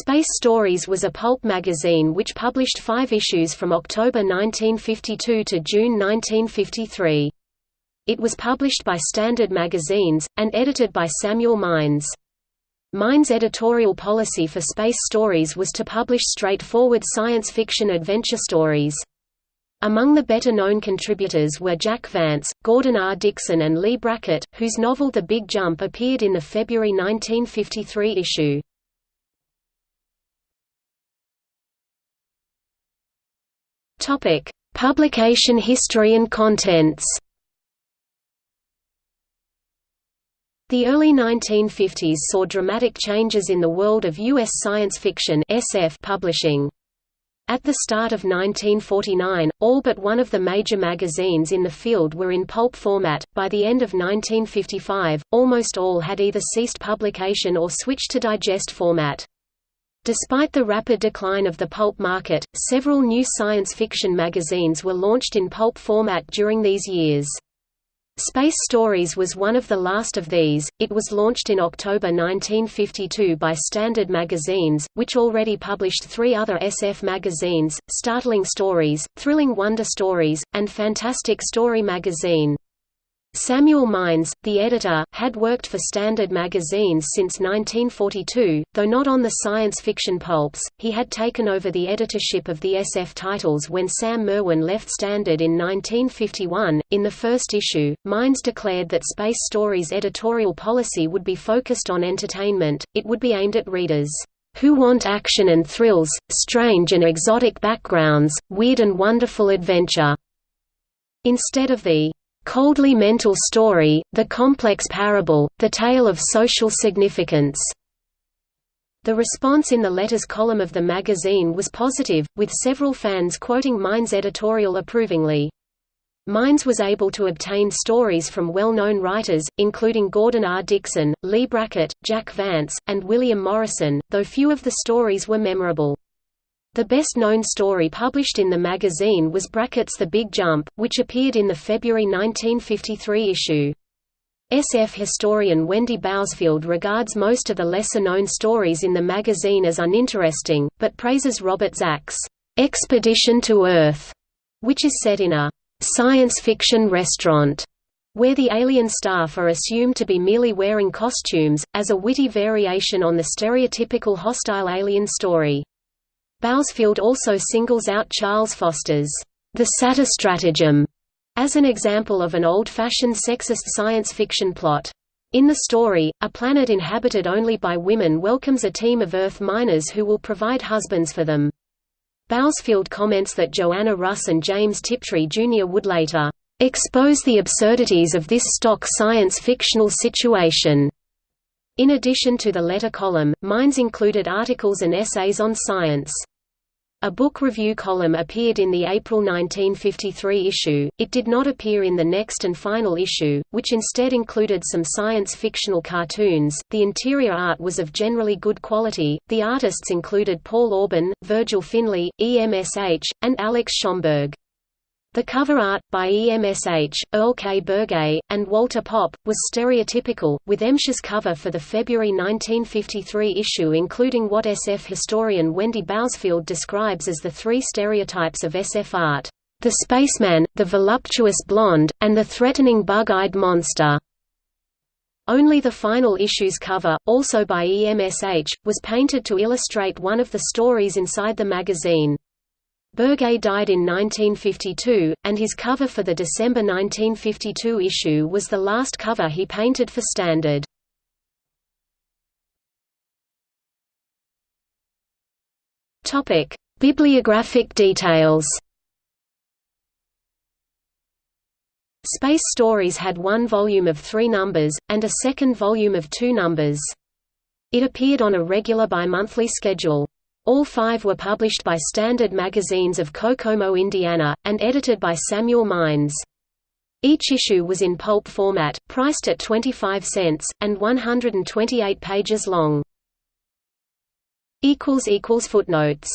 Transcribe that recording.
Space Stories was a pulp magazine which published five issues from October 1952 to June 1953. It was published by Standard Magazines, and edited by Samuel Mines. Mines' editorial policy for Space Stories was to publish straightforward science fiction adventure stories. Among the better-known contributors were Jack Vance, Gordon R. Dickson and Leigh Brackett, whose novel The Big Jump appeared in the February 1953 issue. Publication history and contents The early 1950s saw dramatic changes in the world of U.S. science fiction SF publishing. At the start of 1949, all but one of the major magazines in the field were in pulp format. By the end of 1955, almost all had either ceased publication or switched to digest format. Despite the rapid decline of the pulp market, several new science fiction magazines were launched in pulp format during these years. Space Stories was one of the last of these. It was launched in October 1952 by Standard Magazines, which already published three other SF magazines Startling Stories, Thrilling Wonder Stories, and Fantastic Story Magazine. Samuel Mines, the editor, had worked for Standard magazines since 1942, though not on the science fiction pulps. He had taken over the editorship of the SF titles when Sam Merwin left Standard in 1951. In the first issue, Mines declared that Space Stories' editorial policy would be focused on entertainment, it would be aimed at readers who want action and thrills, strange and exotic backgrounds, weird and wonderful adventure, instead of the coldly mental story, the complex parable, the tale of social significance. The response in the letters column of the magazine was positive, with several fans quoting Mines' editorial approvingly. Mines was able to obtain stories from well-known writers, including Gordon R. Dickson, Leigh Brackett, Jack Vance, and William Morrison, though few of the stories were memorable. The best-known story published in the magazine was Brackett's The Big Jump, which appeared in the February 1953 issue. SF historian Wendy Bousfield regards most of the lesser-known stories in the magazine as uninteresting, but praises Robert Zach's "'Expedition to Earth", which is set in a "'science fiction restaurant' where the alien staff are assumed to be merely wearing costumes, as a witty variation on the stereotypical hostile alien story. Bousfield also singles out Charles Foster's The Stratagem as an example of an old-fashioned sexist science fiction plot. In the story, a planet inhabited only by women welcomes a team of Earth miners who will provide husbands for them. Bousfield comments that Joanna Russ and James Tiptree Jr. would later expose the absurdities of this stock science fictional situation. In addition to the letter column, Mines included articles and essays on science. A book review column appeared in the April 1953 issue, it did not appear in the next and final issue, which instead included some science fictional cartoons. The interior art was of generally good quality, the artists included Paul Orban, Virgil Finlay, EMSH, and Alex Schomburg. The cover art, by EMSH, Earle K. Bergey, and Walter Popp, was stereotypical, with EMSH's cover for the February 1953 issue including what SF historian Wendy Bousfield describes as the three stereotypes of SF art, the spaceman, the voluptuous blonde, and the threatening bug-eyed monster. Only the final issue's cover, also by EMSH, was painted to illustrate one of the stories inside the magazine. Bergey died in 1952, and his cover for the December 1952 issue was the last cover he painted for Standard. Bibliographic details Space Stories had one volume of three numbers, and a second volume of two numbers. It appeared on a regular bi-monthly schedule. All five were published by Standard Magazines of Kokomo, Indiana, and edited by Samuel Mines. Each issue was in pulp format, priced at 25 cents, and 128 pages long. Footnotes